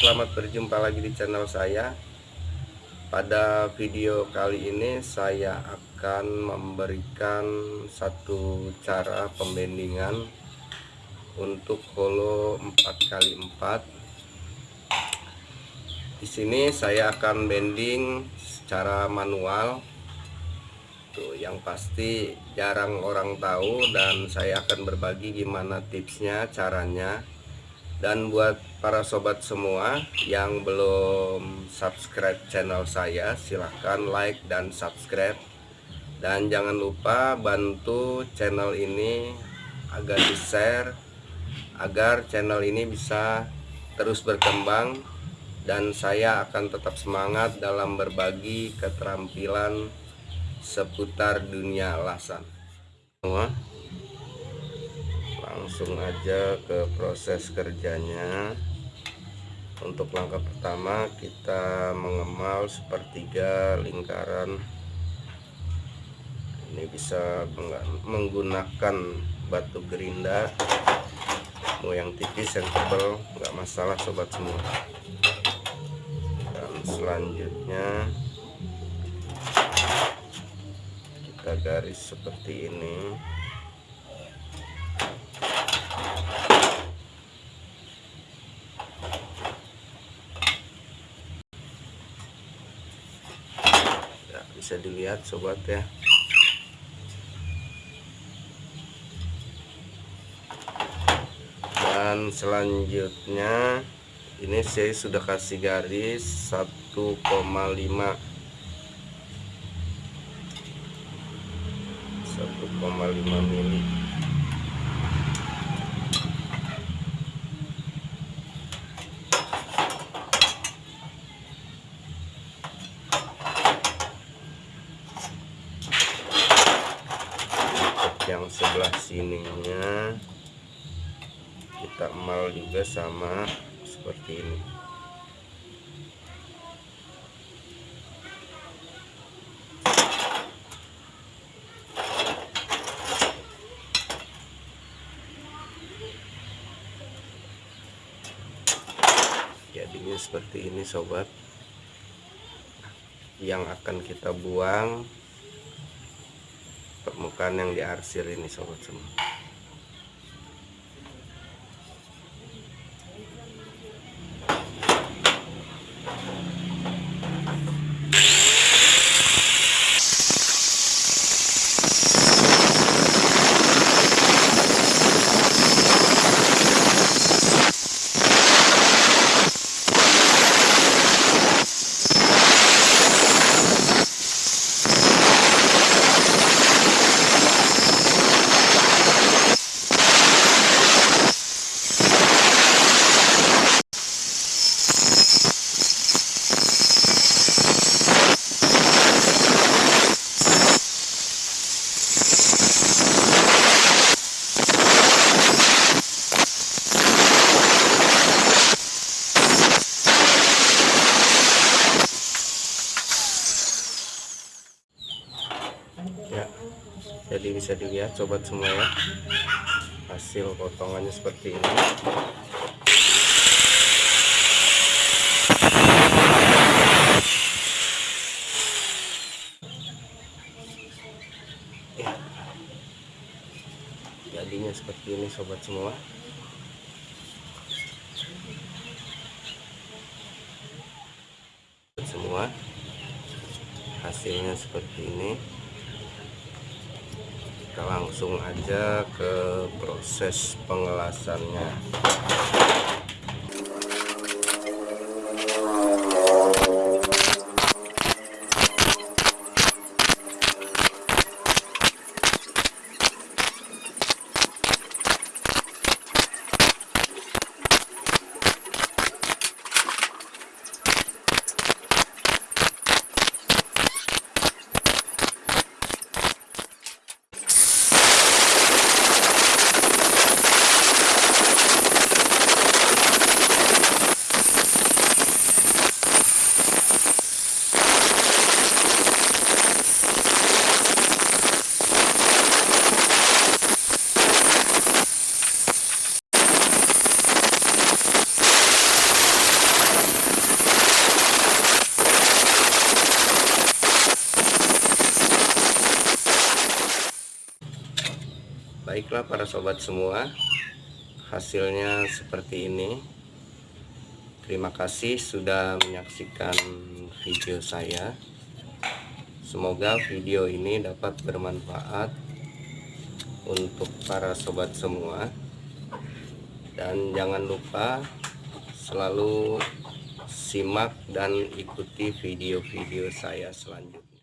Selamat berjumpa lagi di channel saya. Pada video kali ini saya akan memberikan satu cara pembendingan Untuk holo 4x4 Di sini saya akan bending secara manual Tuh, yang pasti jarang orang tahu dan saya akan berbagi gimana tipsnya, caranya. Dan buat para sobat semua yang belum subscribe channel saya, silahkan like dan subscribe. Dan jangan lupa bantu channel ini agar di-share agar channel ini bisa terus berkembang dan saya akan tetap semangat dalam berbagi keterampilan seputar dunia lasan. Semua. Langsung aja ke proses kerjanya. Untuk langkah pertama kita mengemal sepertiga lingkaran. Ini bisa menggunakan batu gerinda. Mau yang tipis yang tebal nggak masalah sobat semua. Dan selanjutnya kita garis seperti ini ya, bisa dilihat sobat ya. Dan selanjutnya ini saya sudah kasih garis 1,5 1,5 mili. Yang sebelah sininya kita emal juga sama seperti ini jadinya seperti ini sobat. Yang akan kita buang permukaan yang diarsir ini sobat semua ya. Jadi bisa dilihat sobat semua ya. Hasil potongannya seperti ini. Ya. Jadinya seperti ini sobat semua. Semua hasilnya seperti ini kita langsung aja ke proses pengelasannya baiklah para sobat semua hasilnya seperti ini. Terima kasih sudah menyaksikan video saya. Semoga video ini dapat bermanfaat untuk para sobat semua. Dan jangan lupa selalu simak dan ikuti video-video saya selanjutnya